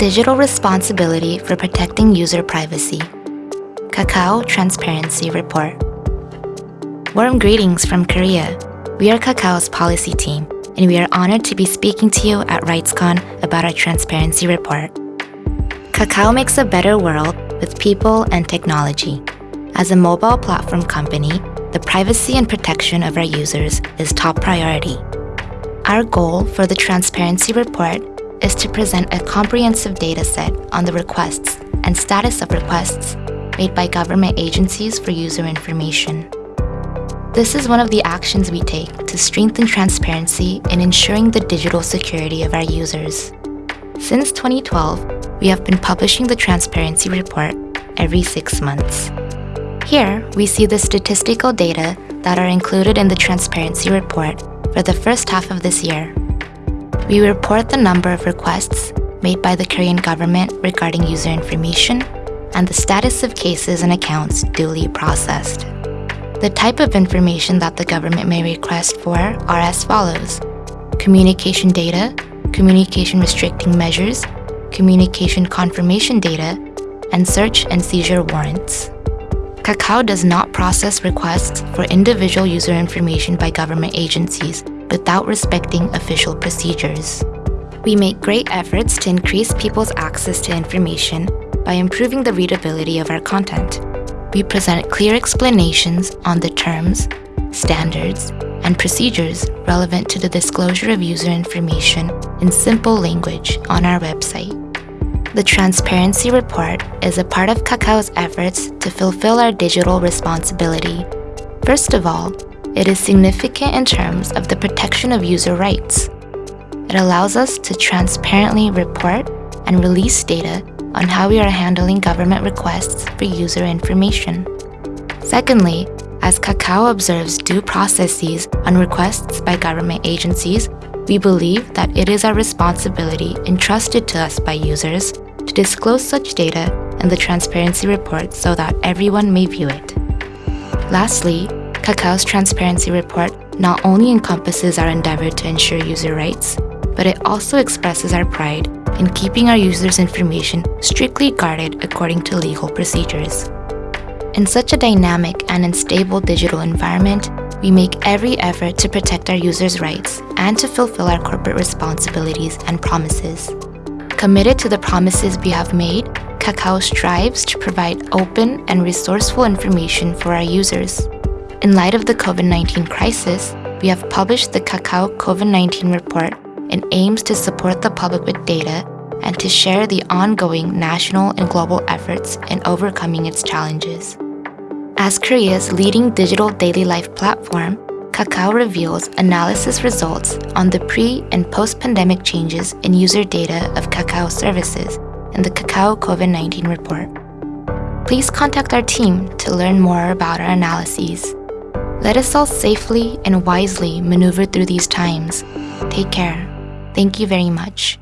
Digital Responsibility for Protecting User Privacy Kakao Transparency Report Warm greetings from Korea. We are Kakao's policy team, and we are honored to be speaking to you at RightsCon about our transparency report. Kakao makes a better world with people and technology. As a mobile platform company, the privacy and protection of our users is top priority. Our goal for the Transparency Report is to present a comprehensive data set on the requests and status of requests made by government agencies for user information. This is one of the actions we take to strengthen transparency in ensuring the digital security of our users. Since 2012, we have been publishing the Transparency Report every six months. Here, we see the statistical data that are included in the Transparency Report for the first half of this year. We report the number of requests made by the Korean government regarding user information and the status of cases and accounts duly processed. The type of information that the government may request for are as follows. Communication data, communication restricting measures, communication confirmation data, and search and seizure warrants. Kakao does not process requests for individual user information by government agencies without respecting official procedures. We make great efforts to increase people's access to information by improving the readability of our content. We present clear explanations on the terms, standards, and procedures relevant to the disclosure of user information in simple language on our website. The Transparency Report is a part of Kakao's efforts to fulfill our digital responsibility. First of all, it is significant in terms of the protection of user rights. It allows us to transparently report and release data on how we are handling government requests for user information. Secondly, as Kakao observes due processes on requests by government agencies, we believe that it is our responsibility entrusted to us by users to disclose such data in the transparency report so that everyone may view it. Lastly, Kakao's transparency report not only encompasses our endeavor to ensure user rights, but it also expresses our pride in keeping our users' information strictly guarded according to legal procedures. In such a dynamic and unstable digital environment, we make every effort to protect our users' rights and to fulfill our corporate responsibilities and promises. Committed to the promises we have made, Kakao strives to provide open and resourceful information for our users. In light of the COVID-19 crisis, we have published the Kakao COVID-19 report and aims to support the public with data and to share the ongoing national and global efforts in overcoming its challenges. As Korea's leading digital daily life platform, Kakao reveals analysis results on the pre- and post-pandemic changes in user data of Kakao services in the Kakao COVID-19 report. Please contact our team to learn more about our analyses. Let us all safely and wisely maneuver through these times. Take care. Thank you very much.